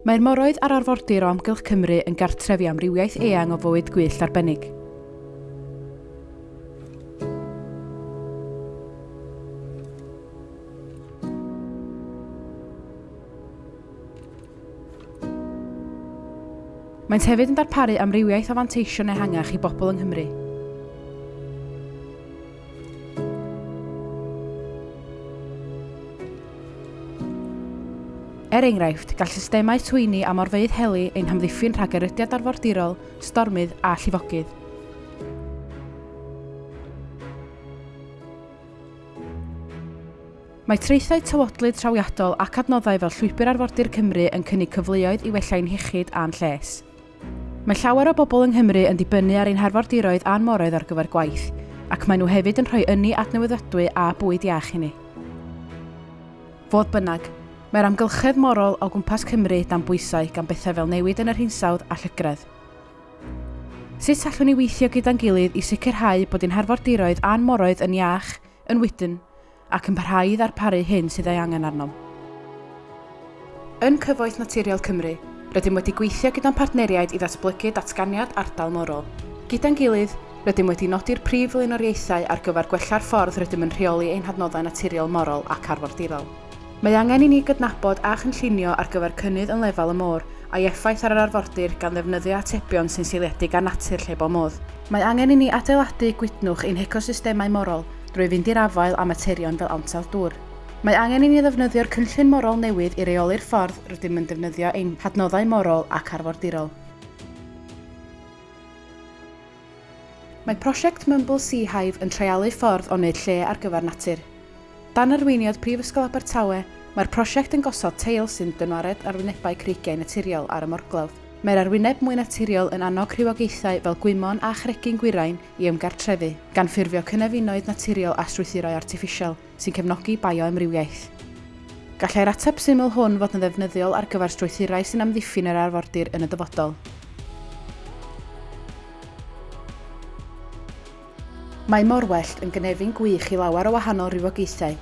Mae'r moroedd a'r arfordir o Amgylch Cymru yn gartrefi amrywiaeth eang o fywyd gwyllt arbennig. Maent hefyd yn darparu amrywiaeth o fanteision ehangach i bobl yng Nghymru. Er enghraifft, gall systemau twyni a morfeydd heli ein hamddiffyn rhag erydiad arfordirol, stormydd a llifogydd. Mae traethau tywodlyd trawiadol ac adnoddau fel llwybr arfordir Cymru yn cynnig cyfleoedd i wellain hiechyd a'n lles. Mae llawer o bobl yng Nghymru yn dibynnu ar ein harfordiroedd a'n moroedd ar gyfer gwaith, ac maen nhw hefyd yn rhoi ynni adnewyddadwy a bwyd iach i ni. Fodd bynnag, Mae'r amgylchedd morol o gwmpas Cymru dan bwysau gan bethau fel newid yn yr hinsawdd a llygredd. Sut allwn ni weithio gyda'n gilydd i sicrhau bod ein harfordiroedd a'n moroedd yn iach, yn wydyn, ac yn parhau i ddarparu hyn sydd ei angen arnom. Yn Cyfoeth Naturiol Cymru, rydym wedi gweithio gyda'n partneriaid i ddatblygu datganiad ardal morol. Gyda'n gilydd, rydym wedi nodi'r prif flaenoriaethau ar gyfer gwella'r ffordd rydym yn rheoli ein hadnoddau naturiol morol ac arfordirol. Mae angen i ni gydnabod a chynllunio ar gyfer cynnydd yn lefel y môr a'i effaith ar yr arfordir gan ddefnyddio atebion sy'n seiliedig ar natur lle bo modd. Mae angen i ni adeiladu gwydnwch ein ecosystemau morol drwy fynd i'r afael a materion fel ansawdd dŵr. Mae angen i ni ddefnyddio'r cynllun morol newydd i reoli'r ffordd rydym yn defnyddio ein hadnoddau morol ac arfordirol. Mae prosiect Mumble Sea Hive yn treialu ffordd o wneud lle ar gyfer natur. Dan arweiniad Prifysgol Abertawe, mae'r prosiect yn gosod teil sy'n dynwared arwynebau creigiau naturiol ar y morglawdd. Mae'r arwyneb mwy naturiol yn annog rhywogaethau fel gwymon a chregu'n gwirain i ymgartrefu, gan ffurfio cynefinoedd naturiol a strwythurau artiffisial sy'n cefnogi bioemrywiaeth. Gallai'r ateb syml hwn fod yn ddefnyddiol ar gyfer strwythurau sy'n amddiffyn yr arfordir yn y dyfodol, Mae morwellt yn gynefin gwych i lawer o wahanol rywogaethau.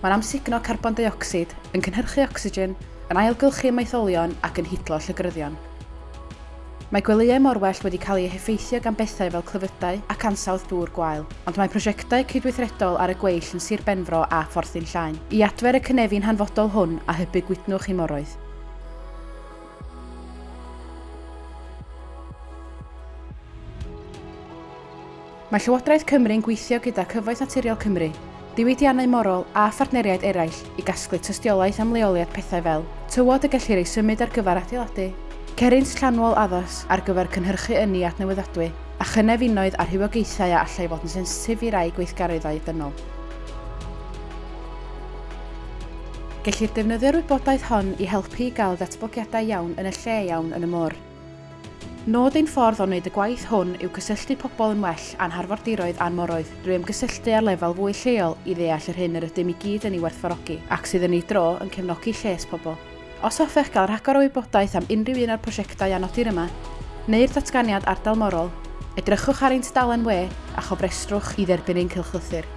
Mae'n amsugno carbon dioxid, yn cynhyrchu ocsigen, yn ailgylchu maetholion ac yn hidlo llygyryddion. Mae gwelyau morwell wedi cael eu heffeithio gan bethau fel clyfydau ac ansawdd dŵr gwael, ond mae prosiectau cydweithredol ar y gweill yn Sir Benfro a Phorthyn Llaen i adfer y cynefin hanfodol hwn a hybu gwydnwch i moroedd. Mae Llywodraeth Cymru yn gweithio gyda Cyfoeth Naturiol Cymru, diwydiannau morol a phartneriaid eraill i gasglu tystiolaeth am leoliad pethau fel tywod y gellir ei symud ar gyfer adeiladu, cerint llanwol addas ar gyfer cynhyrchu yni at newyddadwy, a chynefinoedd ar hywogaethau a allai fod yn sensitif i rai gweithgareddau dynol. Gellir defnyddio'r wybodaeth hon i helpu i gael datblygiadau iawn yn y lle iawn yn y môr. Nod ein ffordd o wneud y gwaith hwn yw cysylltu pobl yn well a'n harfordiroedd a'n moroedd drwy ymgysylltu ar lefel fwy lleol i ddeall yr hyn yr ydym i gyd yn ei werthfarogi ac sydd yn ei dro yn cefnogi lles pobl. Os hoffech gael rhagor o wybodaeth am unrhyw un o'r prosiectau anodir yma, neu'r datganiad ardal morol, edrychwch ar ein tudalen we a chofrestrwch i dderbyn ein cylchlythyr.